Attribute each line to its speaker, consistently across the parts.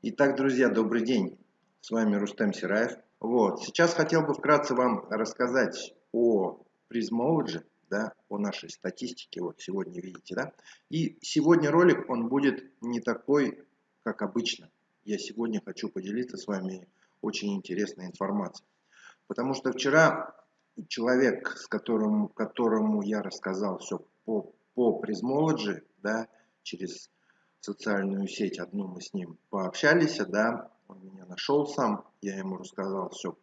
Speaker 1: Итак, друзья, добрый день. С вами Рустем Сираев. Вот. Сейчас хотел бы вкратце вам рассказать о Prismology, да, о нашей статистике. Вот сегодня видите, да. И сегодня ролик, он будет не такой, как обычно. Я сегодня хочу поделиться с вами очень интересной информацией. Потому что вчера человек, с которым, которому я рассказал все по, по Prismology, да, через социальную сеть одну мы с ним пообщались, да, он меня нашел сам, я ему рассказал все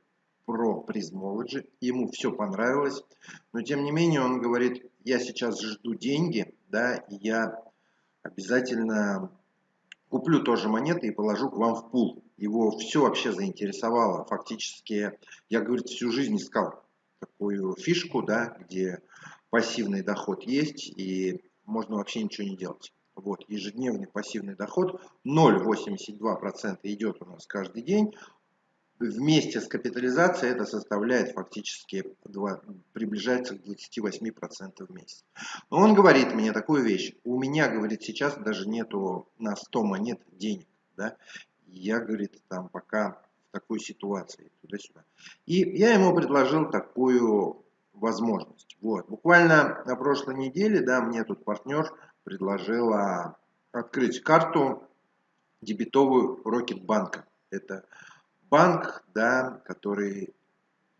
Speaker 1: про Prismology, ему все понравилось, но тем не менее он говорит, я сейчас жду деньги, да, и я обязательно куплю тоже монеты и положу к вам в пул. Его все вообще заинтересовало, фактически, я, говорит, всю жизнь искал такую фишку, да, где пассивный доход есть и можно вообще ничего не делать. Вот, ежедневный пассивный доход 0,82% идет у нас каждый день. Вместе с капитализацией это составляет фактически 2, приближается к 28% в месяц. Но он говорит мне такую вещь. У меня, говорит, сейчас даже нету на 100 монет денег. Да? Я, говорит, там пока в такой ситуации, туда-сюда. И я ему предложил такую возможность. Вот. Буквально на прошлой неделе, да, мне тут партнер предложила открыть карту дебетовую Рокетбанка. Это банк, да, который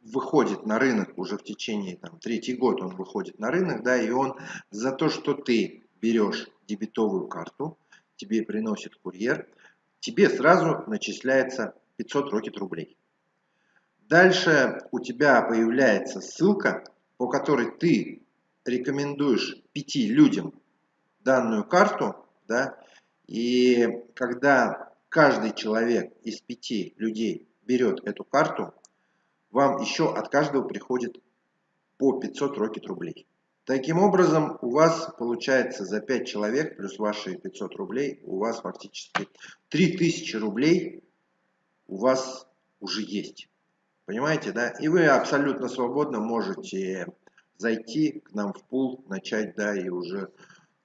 Speaker 1: выходит на рынок уже в течение, там, третий год он выходит на рынок, да, и он за то, что ты берешь дебетовую карту, тебе приносит курьер, тебе сразу начисляется 500 рокет рублей. Дальше у тебя появляется ссылка, по которой ты рекомендуешь пяти людям данную карту, да, и когда каждый человек из пяти людей берет эту карту, вам еще от каждого приходит по 500 рокет рублей. Таким образом, у вас получается за 5 человек плюс ваши 500 рублей, у вас фактически 3000 рублей у вас уже есть. Понимаете, да? И вы абсолютно свободно можете зайти к нам в пул, начать, да, и уже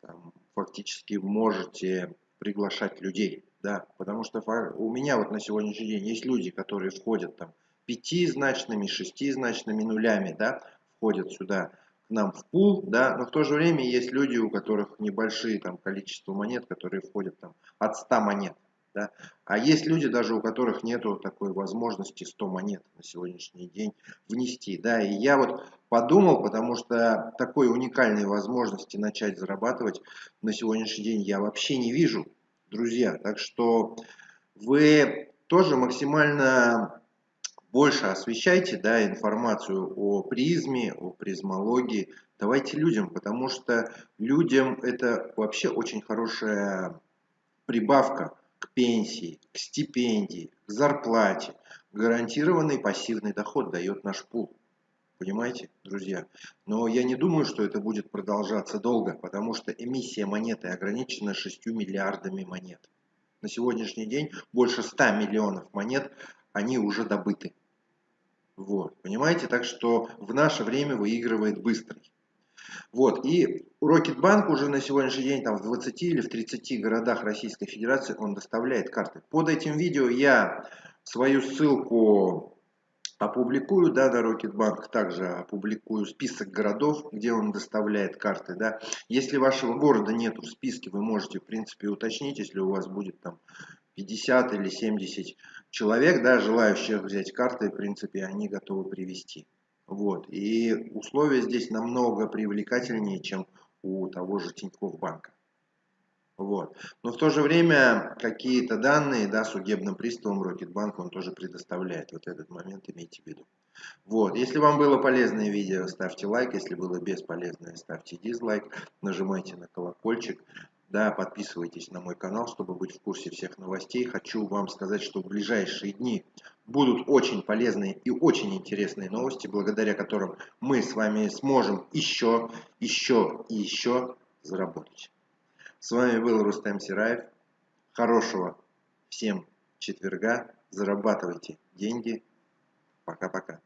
Speaker 1: там, фактически можете приглашать людей, да, потому что у меня вот на сегодняшний день есть люди, которые входят там пятизначными, шестизначными нулями, да, входят сюда к нам в пул, да, но в то же время есть люди, у которых небольшие там количество монет, которые входят там от 100 монет, да? А есть люди, даже у которых нету такой возможности 100 монет на сегодняшний день внести. Да? И я вот подумал, потому что такой уникальной возможности начать зарабатывать на сегодняшний день я вообще не вижу, друзья. Так что вы тоже максимально больше освещайте да, информацию о призме, о призмологии. Давайте людям, потому что людям это вообще очень хорошая прибавка к пенсии, к стипендии, к зарплате. Гарантированный пассивный доход дает наш пул. Понимаете, друзья? Но я не думаю, что это будет продолжаться долго, потому что эмиссия монеты ограничена 6 миллиардами монет. На сегодняшний день больше 100 миллионов монет, они уже добыты. Вот, понимаете? Так что в наше время выигрывает быстрый. Вот, и Рокетбанк уже на сегодняшний день там в 20 или в 30 городах Российской Федерации он доставляет карты. Под этим видео я свою ссылку опубликую, да, на Рокетбанк, также опубликую список городов, где он доставляет карты, да. Если вашего города нет в списке, вы можете, в принципе, уточнить, если у вас будет там 50 или 70 человек, да, желающих взять карты, в принципе, они готовы привести. Вот. И условия здесь намного привлекательнее, чем у того же Тинькофф банка. Вот. Но в то же время какие-то данные да, судебным приставом Рокетбанк он тоже предоставляет. Вот этот момент имейте в виду. Вот. Если вам было полезное видео, ставьте лайк. Если было бесполезное, ставьте дизлайк. Нажимайте на колокольчик. Да, подписывайтесь на мой канал, чтобы быть в курсе всех новостей. Хочу вам сказать, что в ближайшие дни будут очень полезные и очень интересные новости, благодаря которым мы с вами сможем еще, еще и еще заработать. С вами был Рустем Сираев. Хорошего всем четверга. Зарабатывайте деньги. Пока-пока.